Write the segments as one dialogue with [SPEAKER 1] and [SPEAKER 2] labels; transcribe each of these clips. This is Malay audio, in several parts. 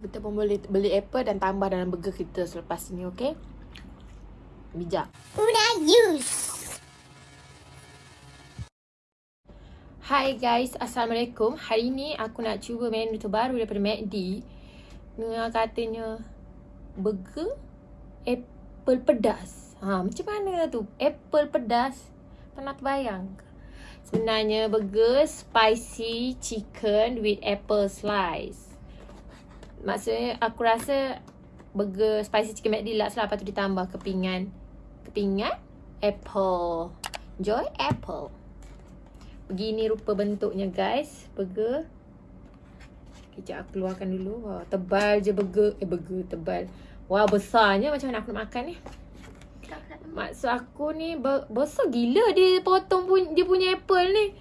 [SPEAKER 1] Kita pun boleh beli apple dan tambah dalam burger kita selepas ni, okey? Bijak.
[SPEAKER 2] Una use.
[SPEAKER 1] Hai guys, Assalamualaikum. Hari ni aku nak cuba menu terbaru daripada McD. Dengan katanya burger apple pedas. Ha, macam mana tu? Apple pedas. Pernah terbayang? Sebenarnya burger spicy chicken with apple slice. Maksudnya aku rasa burger spicy chicken McD lah. Lepas tu ditambah kepingan. Kepingan apple. Enjoy apple. Begini rupa bentuknya guys. Burger. Kejap aku keluarkan dulu. Wah, tebal je burger. Eh burger tebal. Wah besarnya macam mana aku nak makan ni. Maksud aku ni besar gila dia potong pun dia punya apple ni.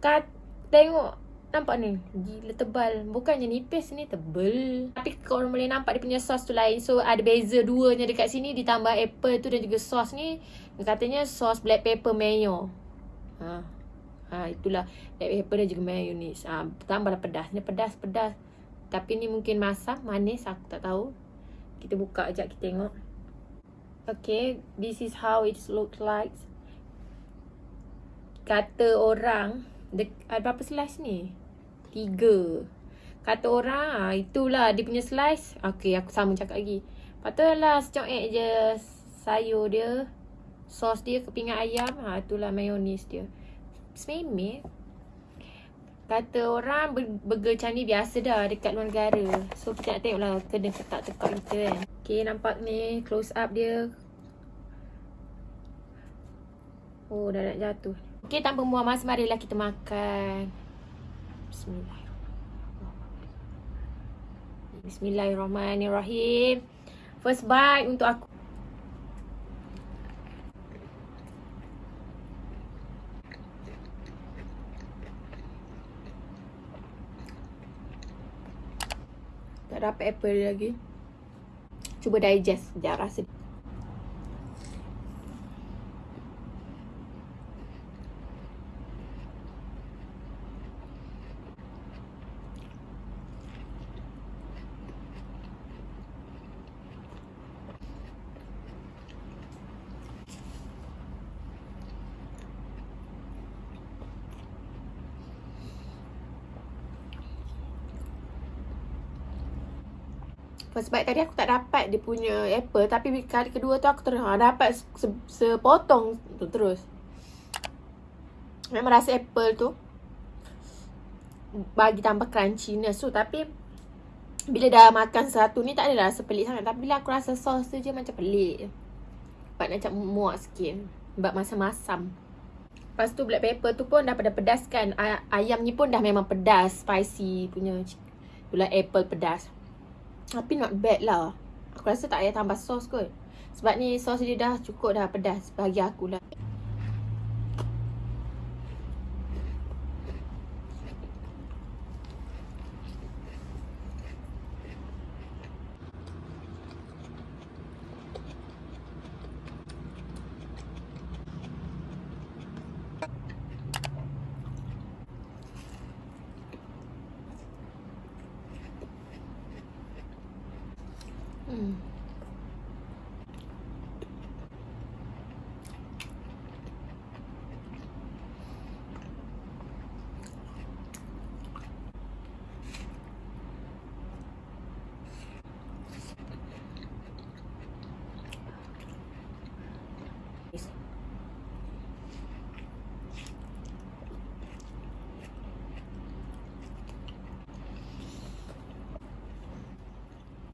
[SPEAKER 1] Kat tengok nampak ni gila tebal. Bukannya nipis ni tebal. Tapi korang boleh nampak dia punya sos tu lain. So ada beza duanya dekat sini ditambah apple tu dan juga sos ni. Katanya sos black pepper mayo. Ha. Ha itulah black pepper dan juga mayonnaise. Ha tambahlah pedas. Ni pedas pedas. Tapi ni mungkin masam, manis aku tak tahu. Kita buka ajak kita tengok. Okay, this is how it looks like. Kata orang, ada berapa slice ni? Tiga. Kata orang, ah, itulah dia punya slice. Okay, aku sama cakap lagi. Patutlah secok je sayur dia. Sos dia, kepingan ayam. Ha, itulah mayonis dia. Sememeh. Kata orang burger macam ni biasa dah dekat luar negara. So kita nak tengok lah kena ketak tekak kita kan. Okay nampak ni close up dia. Oh dah nak jatuh. Okay tanpa muah masa marilah kita makan. Bismillahirrahmanirrahim. Bismillahirrahmanirrahim. First bite untuk aku. Tak dapat apple lagi Cuba digest sekejap rasa First bite tadi aku tak dapat dia punya apple Tapi kali kedua tu aku terus ha, dapat se sepotong tu terus. Memang rasa apple tu Bagi tambah crunchiness tu Tapi Bila dah makan satu ni tak ada rasa pelik sangat. Tapi bila aku rasa sos tu je macam pelik. Sebab macam muak sikit. Sebab masam-masam. Lepas tu black pepper tu pun dah pada pedas kan Ayam ni pun dah memang pedas Spicy punya Itulah apple pedas tapi not bad lah. Aku rasa tak payah tambah sos kot. Sebab ni sos dia dah cukup dah pedas bagi aku lah. Hmm.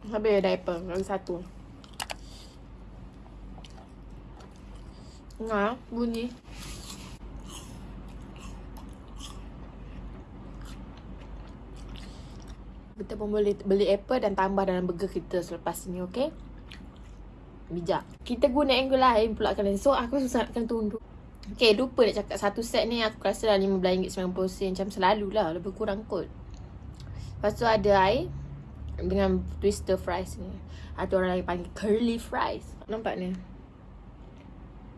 [SPEAKER 1] Habis diaper lagi satu. Nah, bunyi. Kita pun boleh beli apple dan tambah dalam burger kita selepas ni, okey? Bijak. Kita guna angle lain pula kan. So, aku susah nak tunduk. Okay, lupa nak cakap satu set ni aku rasa dah RM15.90 macam selalu lah. Lebih kurang kot. Lepas tu ada air dengan twister fries ni atau orang lain panggil curly fries nampak ni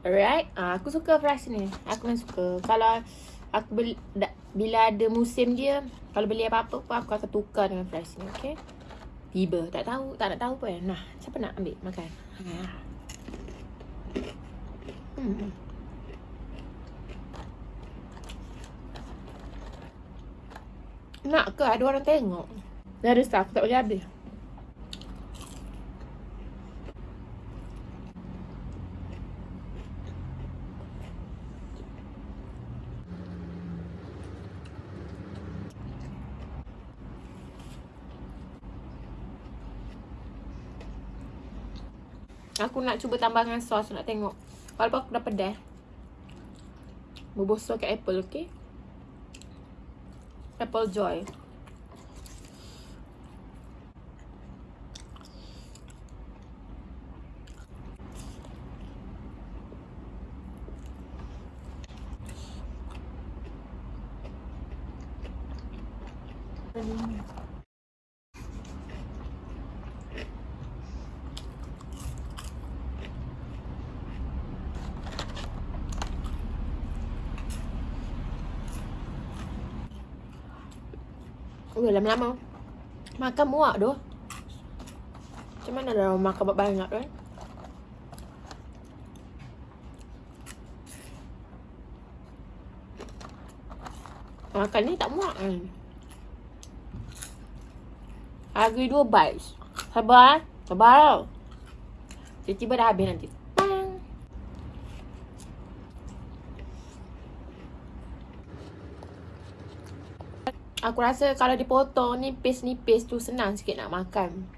[SPEAKER 1] alright uh, aku suka fries ni aku memang suka kalau aku beli da, bila ada musim dia kalau beli apa-apa pun aku akan tukar dengan fries ni okay Tiba. Tak tahu. Tak nak tahu pun. Nah, siapa nak ambil makan? Ha. Hmm. Nak ke ada orang tengok? Staff. Tak boleh habis. Aku nak cuba tambah dengan sos nak tengok. Walaupun aku dah pedas. Berbosor kat apple, okey? Apple Joy. Thank you. Oh, lama-lama. Makan muak tu. Macam mana dah makan banyak tu eh? Makan ni tak muak kan? Hari dua bites. Sabar? Sabar tau. Tiba-tiba dah habis nanti. Aku rasa kalau dipotong nipis-nipis tu senang sikit nak makan.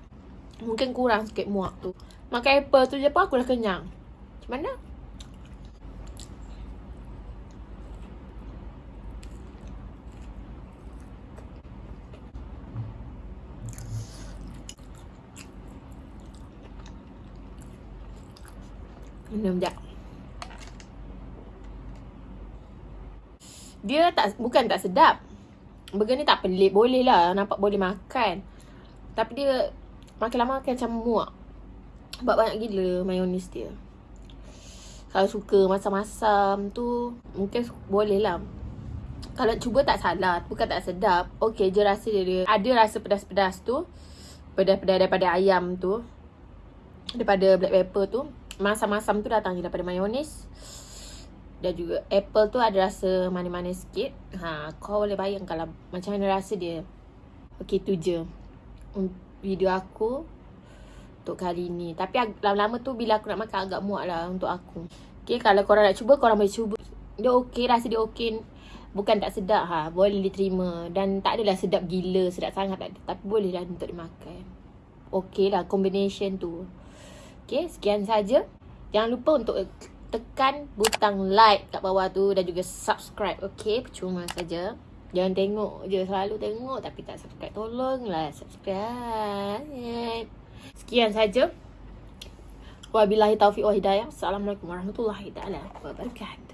[SPEAKER 1] Mungkin kurang sikit muak tu. Makan apple tu je pun aku dah kenyang. Macam mana? Minum sekejap. Dia tak bukan tak sedap. Burger ni tak pelik Boleh lah. Nampak boleh makan. Tapi dia Makin lama makan macam muak. Sebab banyak gila Mayonis dia. Kalau suka Masam-masam tu Mungkin boleh lah. Kalau cuba tak salah Bukan tak sedap. Okay je rasa dia, dia Ada rasa pedas-pedas tu. Pedas-pedas daripada ayam tu. Daripada black pepper tu Masam-masam tu datang je daripada mayonis dan juga apple tu ada rasa manis-manis sikit. Ha, kau boleh bayangkan lah macam mana rasa dia. Okey tu je. Video aku untuk kali ni. Tapi lama-lama tu bila aku nak makan agak muak lah untuk aku. Okey kalau korang nak cuba korang boleh cuba. Dia okey rasa dia okey. Bukan tak sedap ha. Boleh diterima. Dan tak adalah sedap gila. Sedap sangat tak ada. Tapi boleh lah untuk dimakan. Okey lah combination tu. Okey sekian saja. Jangan lupa untuk tekan butang like kat bawah tu dan juga subscribe. Okay, percuma saja. Jangan tengok je selalu tengok tapi tak subscribe. Tolonglah subscribe. Sekian saja. Wabillahi taufiq wa hidayah. Assalamualaikum warahmatullahi wabarakatuh.